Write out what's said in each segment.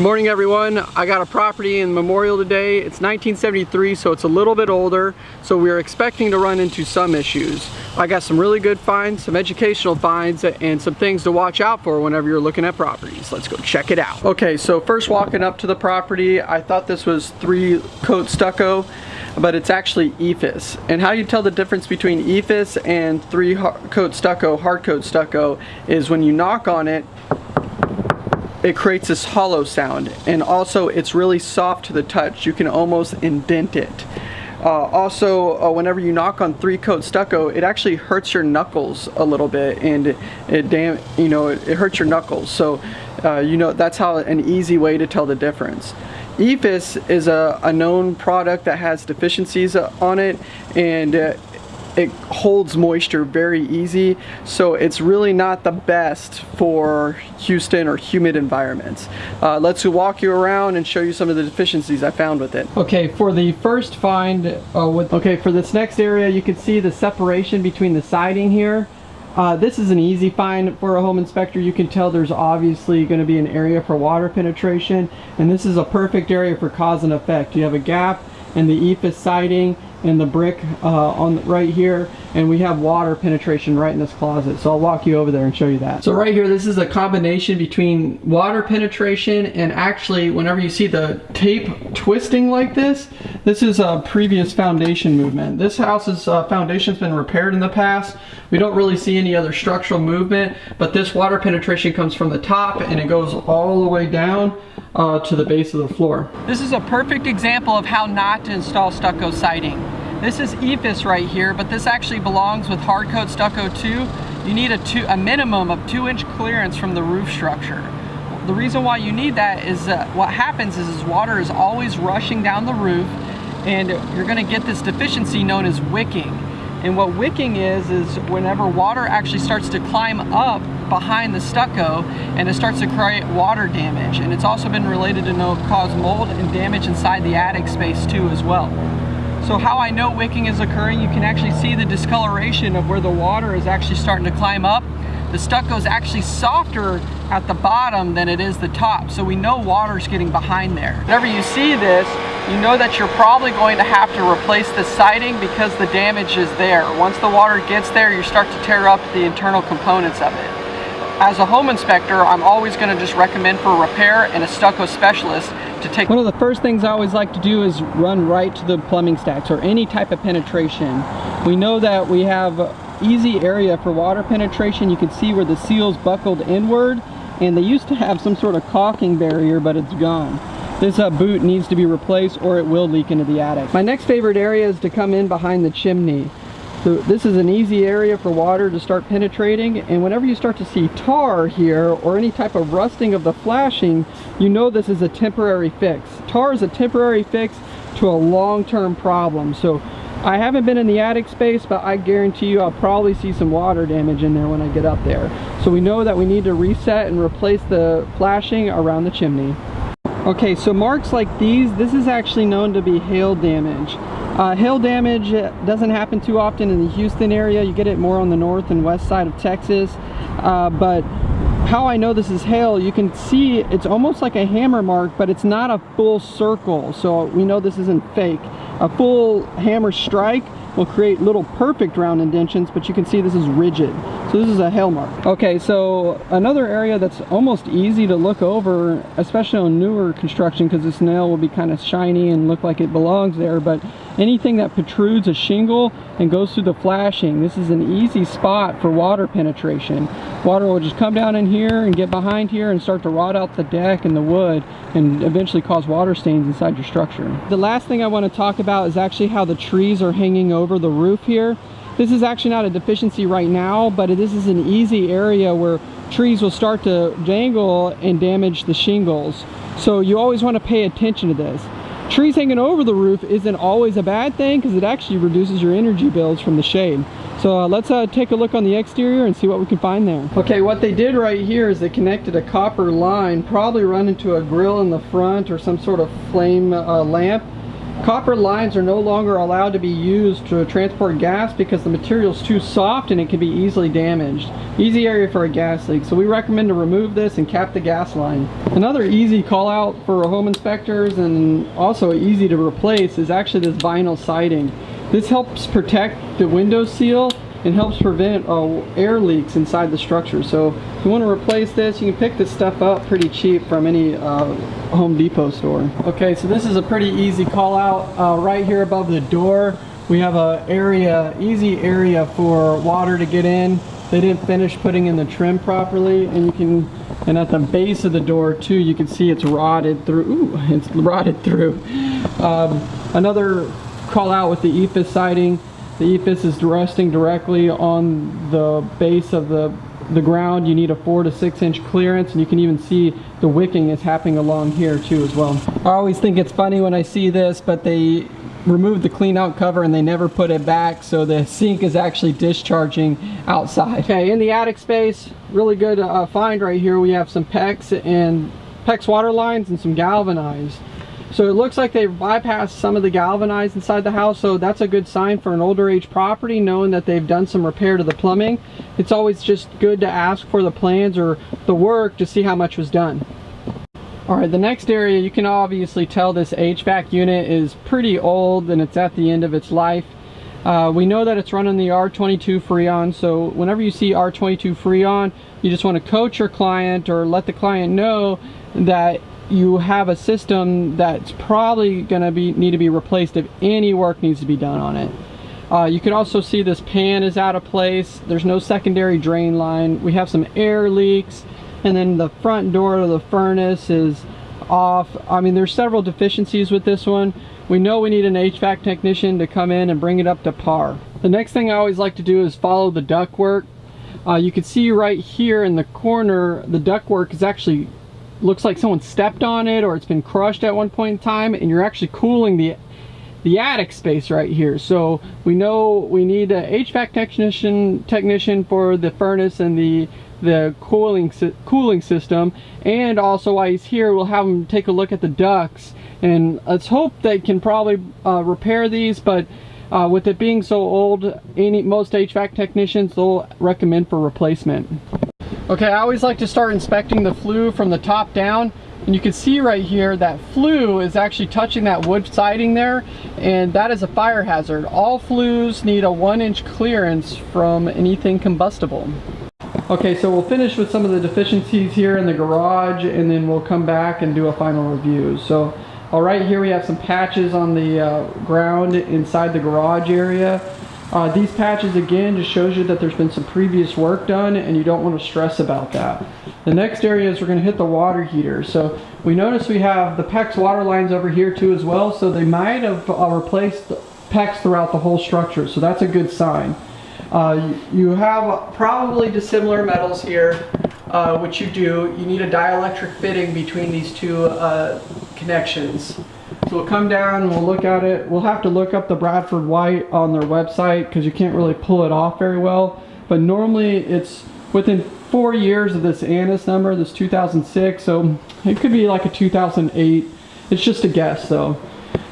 Good morning everyone. I got a property in Memorial today. It's 1973 so it's a little bit older so we're expecting to run into some issues. I got some really good finds, some educational finds and some things to watch out for whenever you're looking at properties. Let's go check it out. Okay so first walking up to the property I thought this was three coat stucco but it's actually EIFS. And how you tell the difference between EIFS and three coat stucco, hard coat stucco is when you knock on it it creates this hollow sound and also it's really soft to the touch. You can almost indent it. Uh, also uh, whenever you knock on three coat stucco it actually hurts your knuckles a little bit and it, it damn you know it, it, hurts your knuckles. So uh, you know that's how an easy way to tell the difference. EIFS is a, a known product that has deficiencies on it and uh, it holds moisture very easy so it's really not the best for Houston or humid environments. Uh, let's walk you around and show you some of the deficiencies I found with it. Okay for the first find uh, with okay for this next area you can see the separation between the siding here uh, this is an easy find for a home inspector. You can tell there's obviously going to be an area for water penetration and this is a perfect area for cause and effect. You have a gap in the EIFS siding and the brick uh, on right here and we have water penetration right in this closet so I'll walk you over there and show you that. So right here this is a combination between water penetration and actually whenever you see the tape twisting like this this is a previous foundation movement. This house's uh, foundation's been repaired in the past. We don't really see any other structural movement but this water penetration comes from the top and it goes all the way down uh, to the base of the floor. This is a perfect example of how not to install stucco siding. This is EIFS right here, but this actually belongs with hard coat stucco too. You need a, two, a minimum of two inch clearance from the roof structure. The reason why you need that is uh, what happens is, is water is always rushing down the roof and you're gonna get this deficiency known as wicking. And what wicking is, is whenever water actually starts to climb up behind the stucco and it starts to create water damage. And it's also been related to know, cause mold and damage inside the attic space too as well. So how I know wicking is occurring, you can actually see the discoloration of where the water is actually starting to climb up. The stucco is actually softer at the bottom than it is the top. So we know water's getting behind there. Whenever you see this, you know that you're probably going to have to replace the siding because the damage is there. Once the water gets there, you start to tear up the internal components of it. As a home inspector, I'm always going to just recommend for a repair and a stucco specialist to take. One of the first things I always like to do is run right to the plumbing stacks or any type of penetration. We know that we have easy area for water penetration. You can see where the seal's buckled inward and they used to have some sort of caulking barrier, but it's gone. This uh, boot needs to be replaced or it will leak into the attic. My next favorite area is to come in behind the chimney. So this is an easy area for water to start penetrating and whenever you start to see tar here or any type of rusting of the flashing, you know this is a temporary fix. Tar is a temporary fix to a long-term problem. So I haven't been in the attic space, but I guarantee you I'll probably see some water damage in there when I get up there. So we know that we need to reset and replace the flashing around the chimney. Okay, so marks like these, this is actually known to be hail damage. Uh, hail damage doesn't happen too often in the Houston area. You get it more on the north and west side of Texas. Uh, but how I know this is hail, you can see it's almost like a hammer mark, but it's not a full circle. So we know this isn't fake. A full hammer strike will create little perfect round indentions, but you can see this is rigid. So this is a hail mark. Okay, so another area that's almost easy to look over, especially on newer construction, because this nail will be kind of shiny and look like it belongs there, but anything that protrudes a shingle and goes through the flashing, this is an easy spot for water penetration. Water will just come down in here and get behind here and start to rot out the deck and the wood and eventually cause water stains inside your structure. The last thing I want to talk about is actually how the trees are hanging over the roof here. This is actually not a deficiency right now, but this is an easy area where trees will start to dangle and damage the shingles. So you always want to pay attention to this. Trees hanging over the roof isn't always a bad thing because it actually reduces your energy bills from the shade. So uh, let's uh, take a look on the exterior and see what we can find there. Okay, what they did right here is they connected a copper line, probably run into a grill in the front or some sort of flame uh, lamp. Copper lines are no longer allowed to be used to transport gas because the material is too soft and it can be easily damaged. Easy area for a gas leak, so we recommend to remove this and cap the gas line. Another easy call out for home inspectors and also easy to replace is actually this vinyl siding. This helps protect the window seal and helps prevent uh, air leaks inside the structure. So if you want to replace this, you can pick this stuff up pretty cheap from any uh, Home Depot store. Okay, so this is a pretty easy call out. Uh, right here above the door, we have a area, easy area for water to get in. They didn't finish putting in the trim properly and you can, and at the base of the door too, you can see it's rotted through, ooh, it's rotted through. Um, another call out with the EIFS siding, the EIFS is resting directly on the base of the, the ground. You need a four to six inch clearance and you can even see the wicking is happening along here too as well. I always think it's funny when I see this, but they removed the clean out cover and they never put it back so the sink is actually discharging outside. Okay, in the attic space, really good uh, find right here. We have some PEX and PEX water lines and some galvanized. So it looks like they've bypassed some of the galvanized inside the house, so that's a good sign for an older age property, knowing that they've done some repair to the plumbing. It's always just good to ask for the plans or the work to see how much was done. Alright, the next area, you can obviously tell this HVAC unit is pretty old and it's at the end of its life. Uh, we know that it's running the R22 Freon, so whenever you see R22 Freon, you just want to coach your client or let the client know that you have a system that's probably going to be need to be replaced if any work needs to be done on it. Uh, you can also see this pan is out of place. There's no secondary drain line. We have some air leaks and then the front door of the furnace is off. I mean, there's several deficiencies with this one. We know we need an HVAC technician to come in and bring it up to par. The next thing I always like to do is follow the ductwork. Uh, you can see right here in the corner, the ductwork is actually looks like someone stepped on it or it's been crushed at one point in time and you're actually cooling the the attic space right here. So we know we need a HVAC technician technician for the furnace and the the cooling cooling system and also while he's here we'll have him take a look at the ducts. And let's hope they can probably uh, repair these but uh, with it being so old any most HVAC technicians they'll recommend for replacement Okay, I always like to start inspecting the flue from the top down. And you can see right here that flue is actually touching that wood siding there and that is a fire hazard. All flues need a one inch clearance from anything combustible. Okay, so we'll finish with some of the deficiencies here in the garage and then we'll come back and do a final review. So, all right, here we have some patches on the uh, ground inside the garage area. Uh, these patches again just shows you that there's been some previous work done and you don't want to stress about that. The next area is we're going to hit the water heater. So we notice we have the PEX water lines over here too as well. So they might have uh, replaced PEX throughout the whole structure. So that's a good sign. Uh, you have probably dissimilar metals here, uh, which you do. You need a dielectric fitting between these two uh, connections. So we'll come down and we'll look at it. We'll have to look up the Bradford White on their website because you can't really pull it off very well. But normally it's within four years of this ANSI number, this 2006. So it could be like a 2008. It's just a guess though.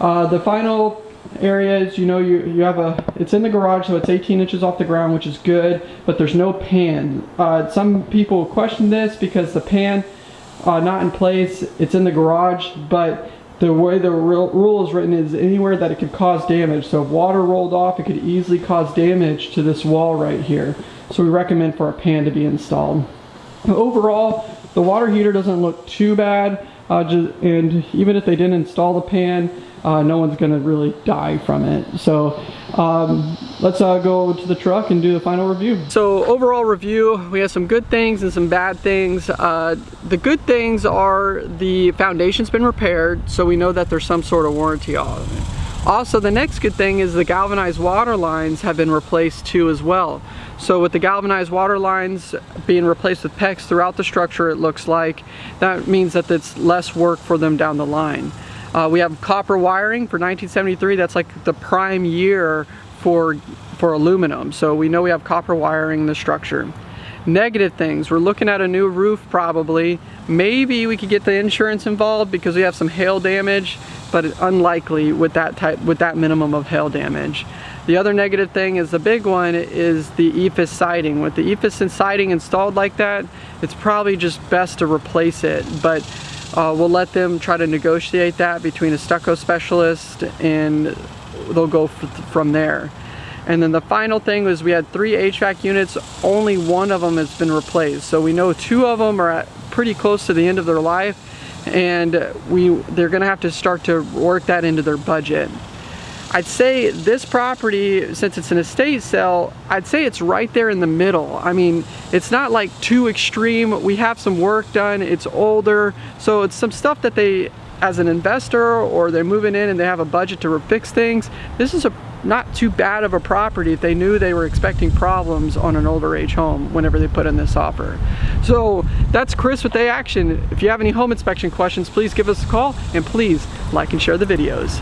Uh, the final area is, you know, you, you have a, it's in the garage, so it's 18 inches off the ground, which is good, but there's no pan. Uh, some people question this because the pan, uh, not in place, it's in the garage, but the way the rule is written is anywhere that it could cause damage. So if water rolled off, it could easily cause damage to this wall right here. So we recommend for a pan to be installed. Overall, the water heater doesn't look too bad. Uh, just, and even if they didn't install the pan, uh, no one's going to really die from it. So um, let's uh, go to the truck and do the final review. So overall review, we have some good things and some bad things. Uh, the good things are the foundation's been repaired, so we know that there's some sort of warranty on it. Also, the next good thing is the galvanized water lines have been replaced too as well. So with the galvanized water lines being replaced with PEX throughout the structure, it looks like, that means that it's less work for them down the line. Uh, we have copper wiring for 1973. That's like the prime year for, for aluminum. So we know we have copper wiring in the structure. Negative things, we're looking at a new roof probably. Maybe we could get the insurance involved because we have some hail damage, but unlikely with that type, with that minimum of hail damage. The other negative thing is the big one is the EIFS siding. With the EIFS siding installed like that, it's probably just best to replace it. But uh, we'll let them try to negotiate that between a stucco specialist and they'll go from there. And then the final thing was we had three HVAC units, only one of them has been replaced. So we know two of them are pretty close to the end of their life and we they're gonna have to start to work that into their budget. I'd say this property, since it's an estate sale, I'd say it's right there in the middle. I mean, it's not like too extreme. We have some work done, it's older, so it's some stuff that they, as an investor, or they're moving in and they have a budget to fix things, this is a not too bad of a property if they knew they were expecting problems on an older age home whenever they put in this offer. So that's Chris with A Action. If you have any home inspection questions, please give us a call and please like and share the videos.